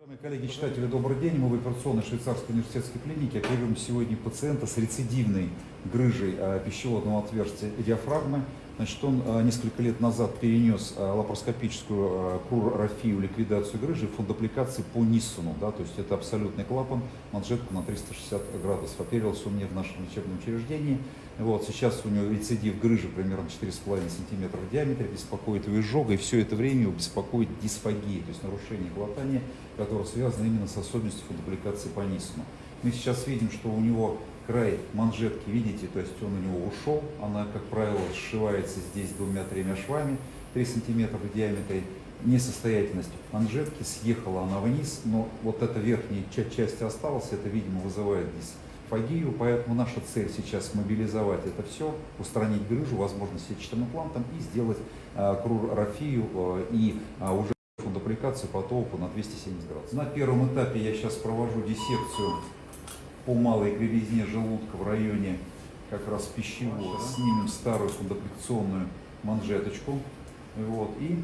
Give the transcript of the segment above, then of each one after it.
Уважаемые коллеги, читатели, добрый день. Мы в операционной швейцарской университетской клинике оперируем сегодня пациента с рецидивной грыжей а, пищеводного отверстия диафрагмы. Значит, он а, несколько лет назад перенес а, лапароскопическую а, крурорафию, ликвидацию грыжи, фундопликации по Ниссону. Да, то есть это абсолютный клапан, манжетку на 360 градусов. Оперировался он не в нашем лечебном учреждении. Вот, сейчас у него рецидив грыжи примерно 4,5 см в диаметре, беспокоит его изжога, и все это время его беспокоит дисфагия, то есть нарушение глотания, которое связано именно с особенностью фундопликации по Ниссону. Мы сейчас видим, что у него край манжетки, видите, то есть он у него ушел, она, как правило, сшивается здесь двумя-тремя швами, 3 см в диаметре, несостоятельность манжетки, съехала она вниз, но вот эта верхняя часть осталась, это, видимо, вызывает дисфагию, поэтому наша цель сейчас мобилизовать это все, устранить грыжу, возможно, сетчатым имплантом и сделать э, и э, уже фундопликацию по толку на 270 градусов. На первом этапе я сейчас провожу диссекцию по малой кривизне желудка в районе как раз пищевого. Снимем старую фундопликационную манжеточку. Вот, и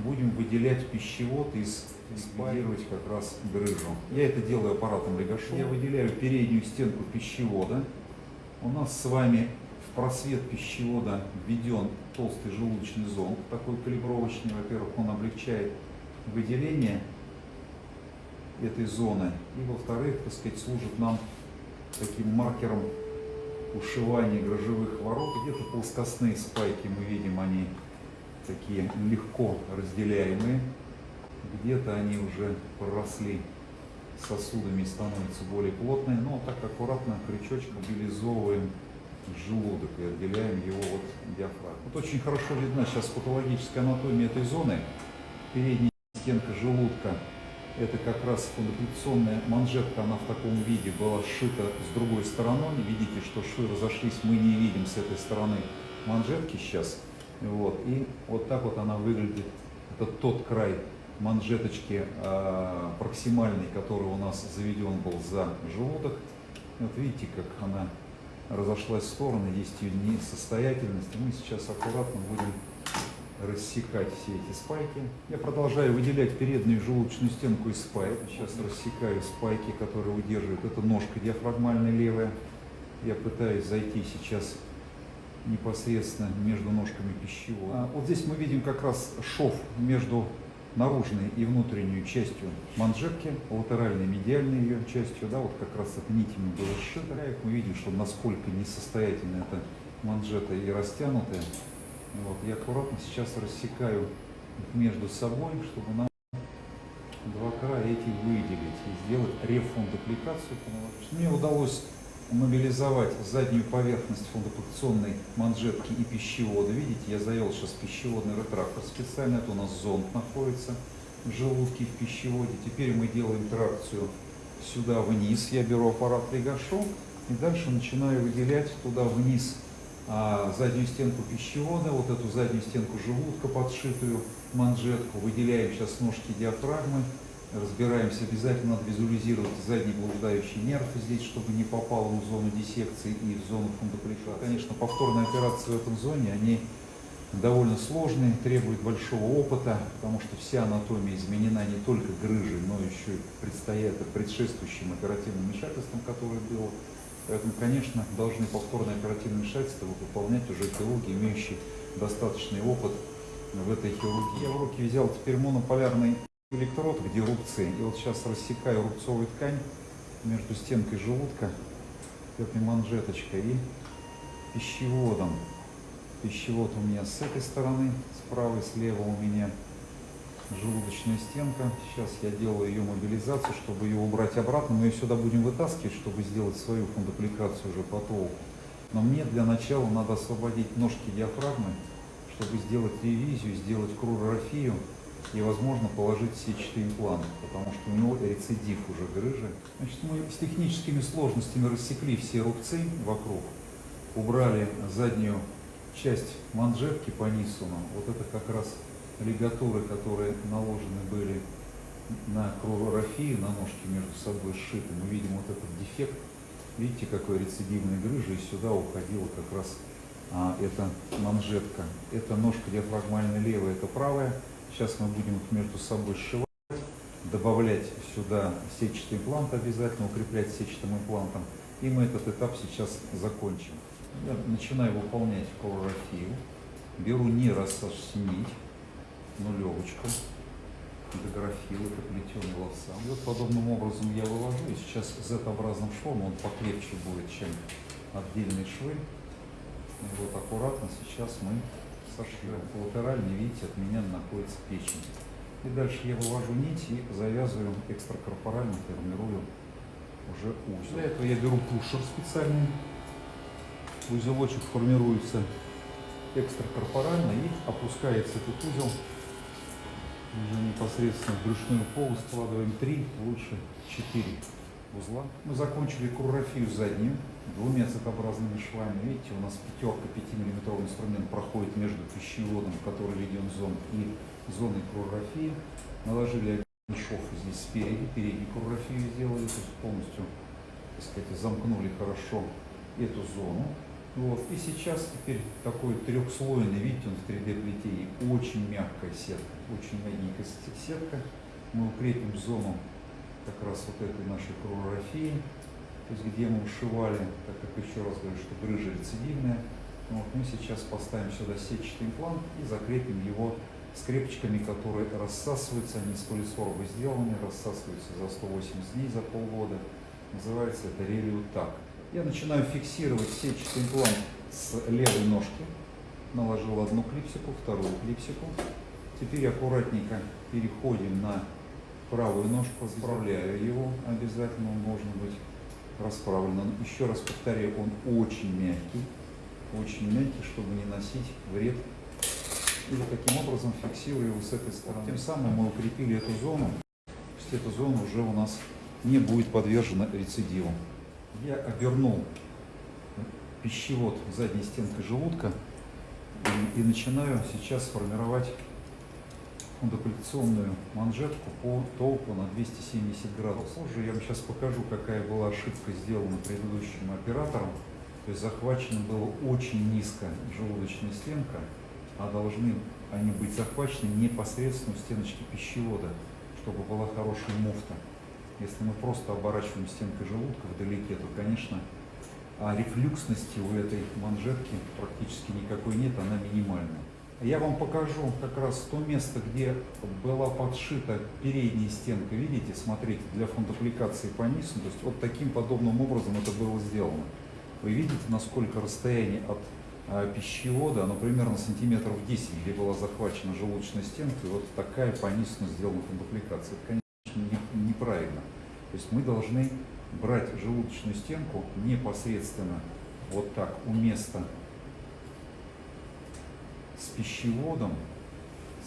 будем выделять пищевод из ликвидировать как раз грыжу. Я это делаю аппаратом Легашо. Я выделяю переднюю стенку пищевода. У нас с вами в просвет пищевода введен толстый желудочный зонд, такой калибровочный. Во-первых, он облегчает выделение этой зоны. И во-вторых, так сказать, служит нам таким маркером ушивания грыжевых ворот. Где-то плоскостные спайки мы видим, они такие легко разделяемые. Где-то они уже проросли сосудами и становятся более плотные. Но так аккуратно крючочек мобилизовываем желудок и отделяем его от диафрагмы. Вот очень хорошо видна сейчас патологическая анатомия этой зоны. Передняя стенка желудка это как раз фундаментационная манжетка, она в таком виде была сшита с другой стороной. Видите, что швы разошлись, мы не видим с этой стороны манжетки сейчас. Вот. И вот так вот она выглядит. Это тот край манжеточки э, проксимальный, который у нас заведен был за желудок. Вот видите, как она разошлась в стороны, есть ее несостоятельность. Мы сейчас аккуратно будем рассекать все эти спайки. Я продолжаю выделять переднюю желудочную стенку из спайк. Сейчас рассекаю спайки, которые удерживают. Это ножка диафрагмальная левая. Я пытаюсь зайти сейчас непосредственно между ножками пищевого. А вот здесь мы видим как раз шов между наружной и внутренней частью манжетки, латеральной, медиальной ее частью, да, вот как раз это нитями было сшито. Мы видим, что насколько несостоятельна эта манжета и растянутая. Вот, я аккуратно сейчас рассекаю между собой, чтобы нам два края эти выделить и сделать рефундопликацию. Мне удалось мобилизовать заднюю поверхность фундопликационной манжетки и пищевода. Видите, я завел сейчас пищеводный ретрактор специально, это у нас зонд находится в желудке в пищеводе. Теперь мы делаем тракцию сюда вниз, я беру аппарат Легашу и дальше начинаю выделять туда вниз а, заднюю стенку пищевода, вот эту заднюю стенку желудка, подшитую манжетку, выделяем сейчас ножки диафрагмы, разбираемся, обязательно надо визуализировать задний блуждающий нерв здесь, чтобы не попал в зону диссекции и в зону фундопликации. Конечно, повторные операции в этом зоне, они довольно сложные, требуют большого опыта, потому что вся анатомия изменена не только грыжей, но еще и предстоят предшествующим оперативным вмешательством, которое было Поэтому, конечно, должны повторное оперативное вмешательство выполнять уже хирурги, имеющие достаточный опыт в этой хирургии. Я в руки взял теперь монополярный электрод, где рубцы. И вот сейчас рассекаю рубцовую ткань между стенкой желудка, этой манжеточкой и пищеводом. Пищевод у меня с этой стороны, справа и слева у меня желудочная стенка. Сейчас я делаю ее мобилизацию, чтобы ее убрать обратно. Мы ее сюда будем вытаскивать, чтобы сделать свою фундопликацию уже по толку. Но мне для начала надо освободить ножки диафрагмы, чтобы сделать ревизию, сделать крурорафию и, возможно, положить сетчатый имплант, потому что у него рецидив уже грыжи. Значит, мы с техническими сложностями рассекли все рубцы вокруг, убрали заднюю часть манжетки по Ниссону. Вот это как раз лигатуры, которые наложены были на крурорафию, на ножки между собой сшиты, мы видим вот этот дефект. Видите, какой рецидивной грыжа, и сюда уходила как раз а, эта манжетка. Это ножка диафрагмальная левая, это правая. Сейчас мы будем их между собой сшивать. добавлять сюда сетчатый имплант обязательно, укреплять сетчатым имплантом. И мы этот этап сейчас закончим. Я начинаю выполнять хлорофилл. Беру не рассошнить, нулевочку, дографил, это плетеный лоса. И вот подобным образом я вывожу. И сейчас Z-образным швом, он покрепче будет, чем отдельные швы. И вот аккуратно сейчас мы сошьем. Латерально, видите, от меня находится печень. И дальше я вывожу нить и завязываю экстракорпорально, формирую уже узел. Для этого я беру пушер специальный. Узелочек формируется экстракорпорально и опускается этот узел уже непосредственно в брюшную полость. Складываем 3, лучше 4 узла. Мы закончили куррофию заднюю двумя цветообразными швами. Видите, у нас пятерка 5-мм инструмент проходит между пищеводом, который введен в зон, и зоной куррофии. Наложили один шов здесь спереди, переднюю куррофию сделали, то есть полностью, так сказать, замкнули хорошо эту зону. Вот. И сейчас теперь такой трехслойный, видите, он в 3D плетении, очень мягкая сетка, очень мягенькая сетка. Мы укрепим зону как раз вот этой нашей крурофии, то есть где мы ушивали, так как еще раз говорю, что грыжа рецидивная. Вот мы сейчас поставим сюда сетчатый имплант и закрепим его скрепочками, которые рассасываются, они из полисорба сделаны, рассасываются за 180 дней, за полгода. Называется это релиутак. Я начинаю фиксировать сетчатый имплант с левой ножки. Наложил одну клипсику, вторую клипсику. Теперь аккуратненько переходим на правую ножку, расправляю его обязательно, он должен быть расправлен. Еще раз повторяю, он очень мягкий, очень мягкий, чтобы не носить вред. И вот таким образом фиксирую его с этой стороны. Тем самым мы укрепили эту зону, то есть эта зона уже у нас не будет подвержена рецидиву я обернул пищевод задней стенкой желудка и, и начинаю сейчас формировать фундокуляционную манжетку по толку на 270 градусов. Позже я вам сейчас покажу, какая была ошибка сделана предыдущим оператором. То есть захвачена была очень низко желудочная стенка, а должны они быть захвачены непосредственно у стеночки пищевода, чтобы была хорошая муфта. Если мы просто оборачиваем стенкой желудка вдалеке, то, конечно, а рефлюксности у этой манжетки практически никакой нет, она минимальная. Я вам покажу как раз то место, где была подшита передняя стенка. Видите, смотрите, для фундапликации по низу. То есть вот таким подобным образом это было сделано. Вы видите, насколько расстояние от а, пищевода, оно примерно сантиметров 10, где была захвачена желудочная стенка. И вот такая по низу сделана фундапликация. Это, неправильно. То есть мы должны брать желудочную стенку непосредственно вот так у места с пищеводом.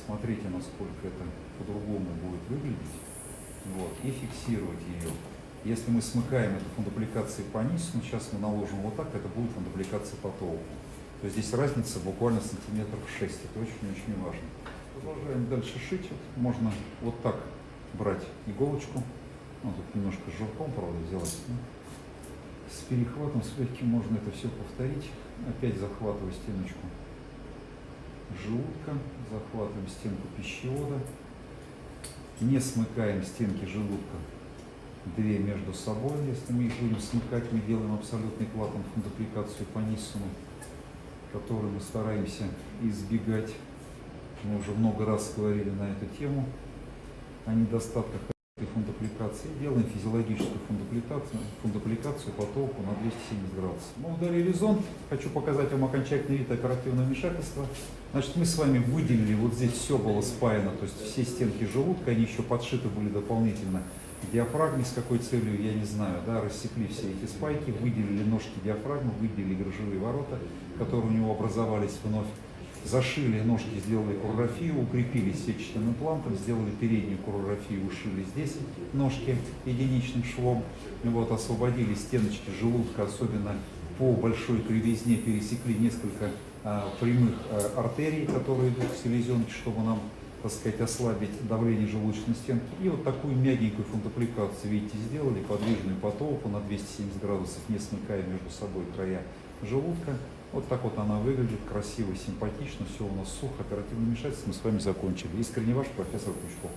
Смотрите, насколько это по-другому будет выглядеть. Вот, и фиксировать ее. Если мы смыкаем эту фундупликацию по низу, ну, сейчас мы наложим вот так, это будет фундупликация по толку. То есть здесь разница буквально сантиметров 6. Это очень-очень важно. Продолжаем дальше шить. Можно вот так брать иголочку, ну, тут немножко жирком, правда, сделать. Ну, с перехватом, с легким можно это все повторить. Опять захватываю стеночку желудка, захватываем стенку пищевода, не смыкаем стенки желудка две между собой. Если мы их будем смыкать, мы делаем абсолютный клапан фундупликацию по ниссуму, который мы стараемся избегать. Мы уже много раз говорили на эту тему о недостатках этой фундопликации. Делаем физиологическую фундопликацию, фундопликацию по толку на 270 градусов. Мы удалили зонд. Хочу показать вам окончательный вид оперативного вмешательства. Значит, мы с вами выделили, вот здесь все было спаяно, то есть все стенки желудка, они еще подшиты были дополнительно диафрагме, с какой целью, я не знаю, да, рассекли все эти спайки, выделили ножки диафрагмы, выделили грыжевые ворота, которые у него образовались вновь зашили ножки, сделали курографию, укрепили сетчатым имплантом, сделали переднюю курографию, ушили здесь ножки единичным швом, вот, освободили стеночки желудка, особенно по большой кривизне пересекли несколько а, прямых а, артерий, которые идут в селезенке, чтобы нам, так сказать, ослабить давление желудочной стенки. И вот такую мягенькую фунтапликацию, видите, сделали, подвижную потолку на 270 градусов, не смыкая между собой края желудка. Вот так вот она выглядит, красиво, симпатично, все у нас сухо, оперативно вмешательство мы с вами закончили. Искренне ваш профессор Пучков.